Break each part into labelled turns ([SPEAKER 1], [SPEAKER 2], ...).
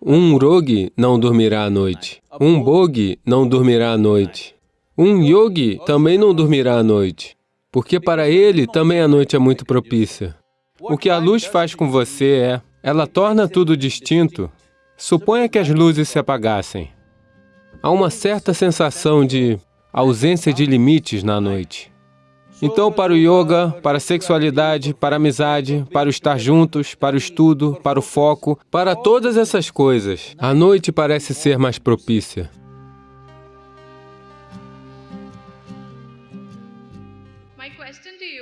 [SPEAKER 1] Um rogi não dormirá à noite. Um bogi não dormirá à noite. Um yogi também não dormirá à noite, porque para ele também a noite é muito propícia. O que a luz faz com você é, ela torna tudo distinto. Suponha que as luzes se apagassem. Há uma certa sensação de ausência de limites na noite. Então, para o yoga, para a sexualidade, para a amizade, para o estar juntos, para o estudo, para o foco, para todas essas coisas, a noite parece ser mais propícia.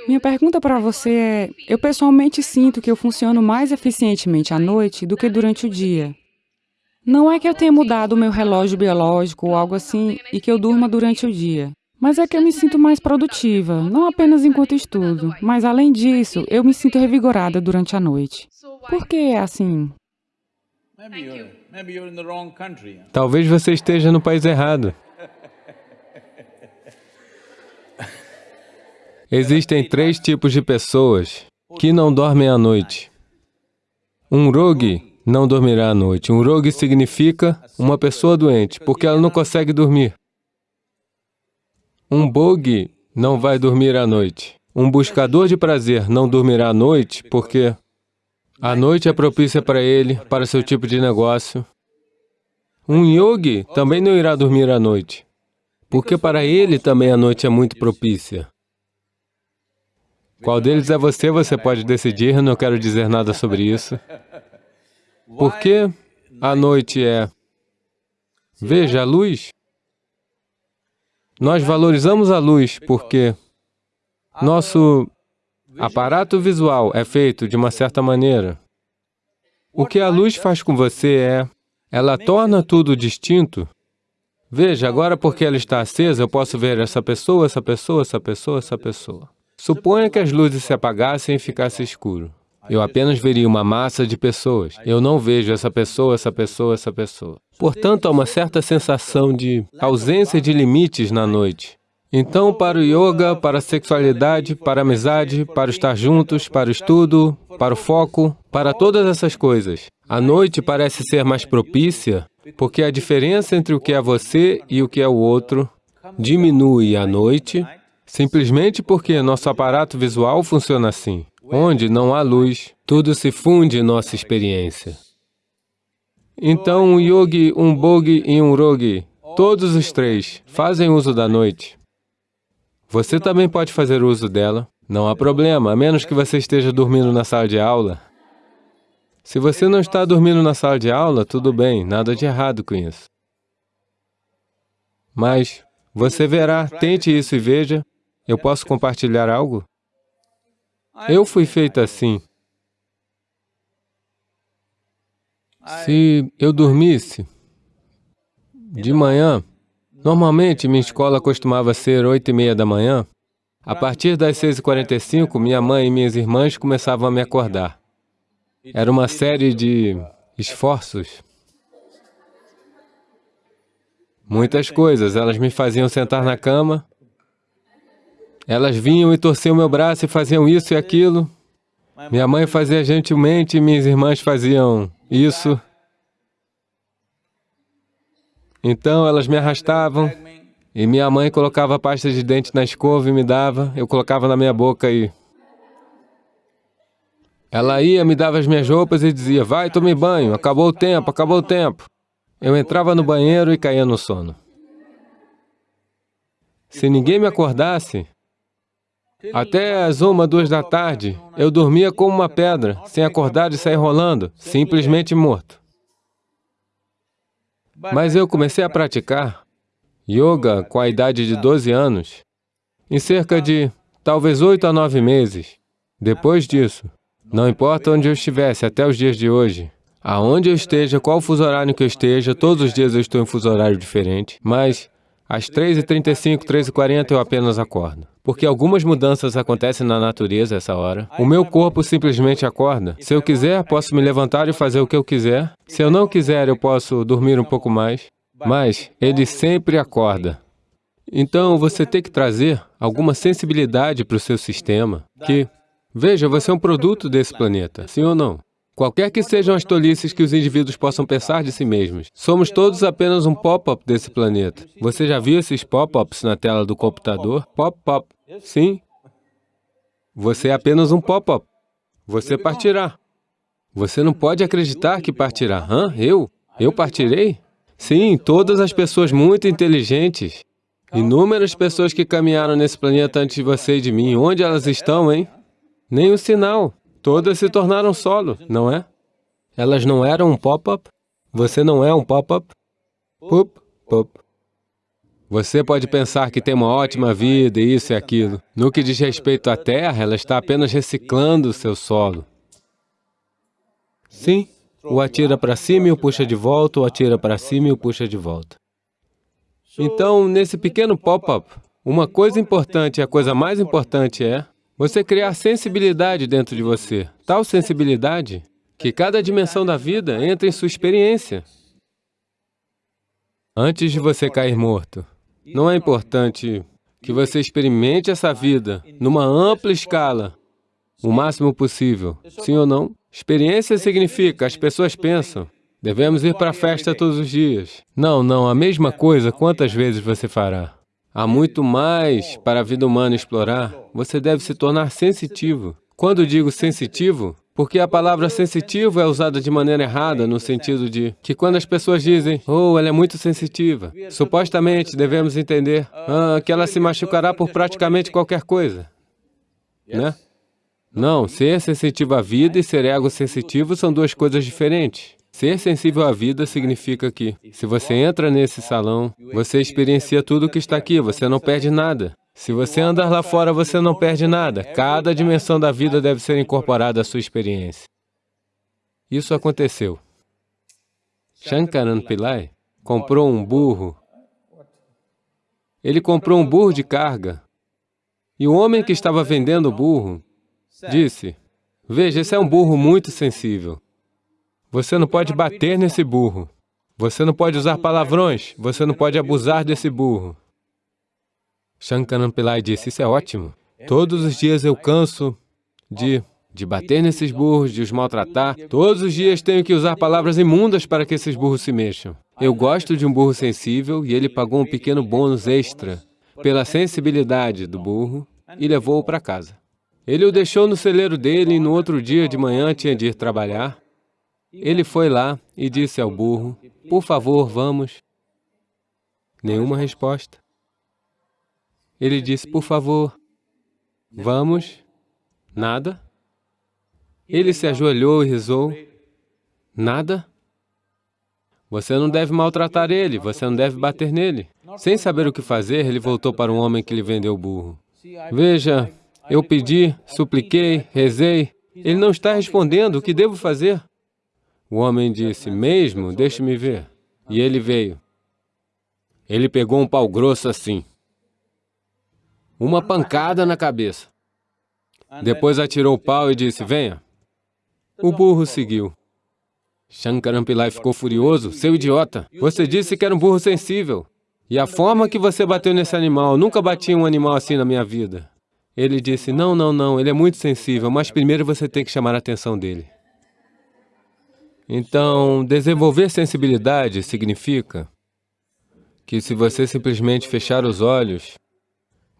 [SPEAKER 2] Minha pergunta para você é, eu pessoalmente sinto que eu funciono mais eficientemente à noite do que durante o dia. Não é que eu tenha mudado o meu relógio biológico ou algo assim e que eu durma durante o dia. Mas é que eu me sinto mais produtiva, não apenas enquanto estudo, mas além disso, eu me sinto revigorada durante a noite. Por que é assim?
[SPEAKER 1] Talvez você esteja no país errado. Existem três tipos de pessoas que não dormem à noite. Um rogue não dormirá à noite. Um rogue significa uma pessoa doente, porque ela não consegue dormir. Um bogue não vai dormir à noite. Um buscador de prazer não dormirá à noite porque a noite é propícia para ele, para seu tipo de negócio. Um yogi também não irá dormir à noite, porque para ele também a noite é muito propícia. Qual deles é você, você pode decidir, não quero dizer nada sobre isso. Por que a noite é... Veja, a luz nós valorizamos a luz porque nosso aparato visual é feito de uma certa maneira. O que a luz faz com você é, ela torna tudo distinto. Veja, agora porque ela está acesa, eu posso ver essa pessoa, essa pessoa, essa pessoa, essa pessoa. Suponha que as luzes se apagassem e ficasse escuro. Eu apenas veria uma massa de pessoas. Eu não vejo essa pessoa, essa pessoa, essa pessoa. Portanto, há uma certa sensação de ausência de limites na noite. Então, para o yoga, para a sexualidade, para a amizade, para estar juntos, para o estudo, para o foco, para todas essas coisas, a noite parece ser mais propícia, porque a diferença entre o que é você e o que é o outro diminui à noite, simplesmente porque nosso aparato visual funciona assim. Onde não há luz, tudo se funde em nossa experiência. Então, um yogi, um bogi e um rogi, todos os três, fazem uso da noite. Você também pode fazer uso dela, não há problema, a menos que você esteja dormindo na sala de aula. Se você não está dormindo na sala de aula, tudo bem, nada de errado com isso. Mas você verá, tente isso e veja, eu posso compartilhar algo? Eu fui feito assim. Se eu dormisse de manhã, normalmente minha escola costumava ser oito e meia da manhã, a partir das seis e quarenta e cinco, minha mãe e minhas irmãs começavam a me acordar. Era uma série de esforços. Muitas coisas. Elas me faziam sentar na cama, elas vinham e torciam meu braço e faziam isso e aquilo. Minha mãe fazia gentilmente, minhas irmãs faziam isso. Então elas me arrastavam e minha mãe colocava pasta de dente na escova e me dava, eu colocava na minha boca e... Ela ia, me dava as minhas roupas e dizia, vai, tome banho, acabou o tempo, acabou o tempo. Eu entrava no banheiro e caía no sono. Se ninguém me acordasse, até às uma, duas da tarde, eu dormia como uma pedra, sem acordar e sair rolando, simplesmente morto. Mas eu comecei a praticar yoga com a idade de 12 anos, em cerca de, talvez, oito a nove meses. Depois disso, não importa onde eu estivesse até os dias de hoje, aonde eu esteja, qual fuso horário que eu esteja, todos os dias eu estou em fuso horário diferente, mas às 3h35, 3h40 eu apenas acordo. Porque algumas mudanças acontecem na natureza essa hora. O meu corpo simplesmente acorda. Se eu quiser, posso me levantar e fazer o que eu quiser. Se eu não quiser, eu posso dormir um pouco mais. Mas ele sempre acorda. Então, você tem que trazer alguma sensibilidade para o seu sistema, que, veja, você é um produto desse planeta, sim ou não? Qualquer que sejam as tolices que os indivíduos possam pensar de si mesmos, somos todos apenas um pop-up desse planeta. Você já viu esses pop-ups na tela do computador? Pop-pop. Sim. Você é apenas um pop-up. Você partirá. Você não pode acreditar que partirá. Hã? Eu? Eu partirei? Sim, todas as pessoas muito inteligentes. Inúmeras pessoas que caminharam nesse planeta antes de você e de mim. Onde elas estão, hein? Nem um sinal. Todas se tornaram solo, não é? Elas não eram um pop-up? Você não é um pop-up? Pup, pup. Você pode pensar que tem uma ótima vida, isso e aquilo. No que diz respeito à Terra, ela está apenas reciclando o seu solo. Sim, o atira para cima e o puxa de volta, o atira para cima e o puxa de volta. Então, nesse pequeno pop-up, uma coisa importante, a coisa mais importante é você criar sensibilidade dentro de você, tal sensibilidade que cada dimensão da vida entra em sua experiência. Antes de você cair morto, não é importante que você experimente essa vida numa ampla escala, o máximo possível, sim ou não? Experiência significa, as pessoas pensam, devemos ir para a festa todos os dias. Não, não, a mesma coisa, quantas vezes você fará? Há muito mais para a vida humana explorar. Você deve se tornar sensitivo. Quando digo sensitivo, porque a palavra sensitivo é usada de maneira errada, no sentido de que quando as pessoas dizem, oh, ela é muito sensitiva, supostamente devemos entender ah, que ela se machucará por praticamente qualquer coisa, né? Não, ser sensitivo à vida e ser ego-sensitivo são duas coisas diferentes. Ser sensível à vida significa que, se você entra nesse salão, você experiencia tudo o que está aqui, você não perde nada. Se você andar lá fora, você não perde nada. Cada dimensão da vida deve ser incorporada à sua experiência. Isso aconteceu. Shankaran Pillai comprou um burro. Ele comprou um burro de carga. E o homem que estava vendendo o burro disse, veja, esse é um burro muito sensível. Você não pode bater nesse burro. Você não pode usar palavrões. Você não pode abusar desse burro. Shankaran Pillai disse, isso é ótimo. Todos os dias eu canso de, de bater nesses burros, de os maltratar. Todos os dias tenho que usar palavras imundas para que esses burros se mexam. Eu gosto de um burro sensível e ele pagou um pequeno bônus extra pela sensibilidade do burro e levou-o para casa. Ele o deixou no celeiro dele e no outro dia de manhã tinha de ir trabalhar. Ele foi lá e disse ao burro, por favor, vamos. Nenhuma resposta. Ele disse, por favor, vamos. Nada. Ele se ajoelhou e rezou. Nada. Você não deve maltratar ele, você não deve bater nele. Sem saber o que fazer, ele voltou para o homem que lhe vendeu o burro. Veja, eu pedi, supliquei, rezei, ele não está respondendo, o que devo fazer? O homem disse, mesmo? Deixe-me ver. E ele veio. Ele pegou um pau grosso assim. Uma pancada na cabeça. Depois atirou o pau e disse, venha. O burro seguiu. Shankaran Pillai ficou furioso. Seu idiota, você disse que era um burro sensível. E a forma que você bateu nesse animal, nunca bati um animal assim na minha vida. Ele disse, não, não, não, ele é muito sensível, mas primeiro você tem que chamar a atenção dele. Então, desenvolver sensibilidade significa que se você simplesmente fechar os olhos,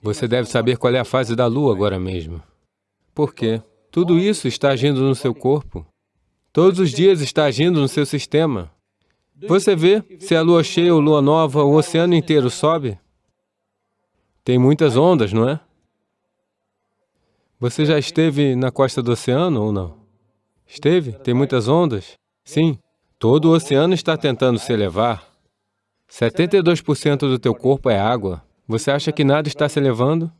[SPEAKER 1] você deve saber qual é a fase da lua agora mesmo. Por quê? Tudo isso está agindo no seu corpo. Todos os dias está agindo no seu sistema. Você vê, se a lua cheia ou lua nova, o oceano inteiro sobe. Tem muitas ondas, não é? Você já esteve na costa do oceano ou não? Esteve? Tem muitas ondas? Sim, todo o oceano está tentando se elevar. 72% do teu corpo é água. Você acha que nada está se elevando?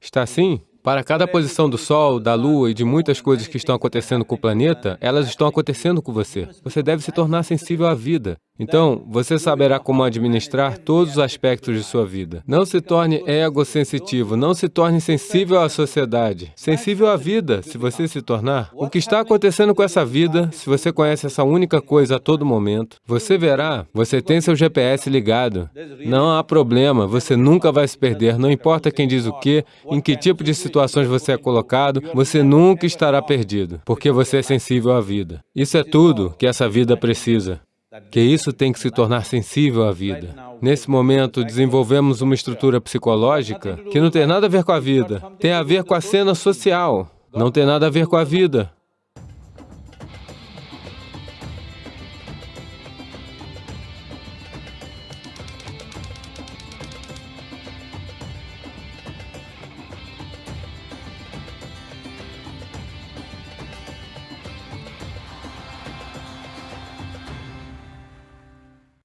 [SPEAKER 1] Está sim? Para cada posição do Sol, da Lua e de muitas coisas que estão acontecendo com o planeta, elas estão acontecendo com você. Você deve se tornar sensível à vida. Então, você saberá como administrar todos os aspectos de sua vida. Não se torne egosensitivo, não se torne sensível à sociedade, sensível à vida, se você se tornar. O que está acontecendo com essa vida, se você conhece essa única coisa a todo momento, você verá, você tem seu GPS ligado. Não há problema, você nunca vai se perder, não importa quem diz o que, em que tipo de situações você é colocado, você nunca estará perdido, porque você é sensível à vida. Isso é tudo que essa vida precisa que isso tem que se tornar sensível à vida. Nesse momento, desenvolvemos uma estrutura psicológica que não tem nada a ver com a vida, tem a ver com a cena social, não tem nada a ver com a vida.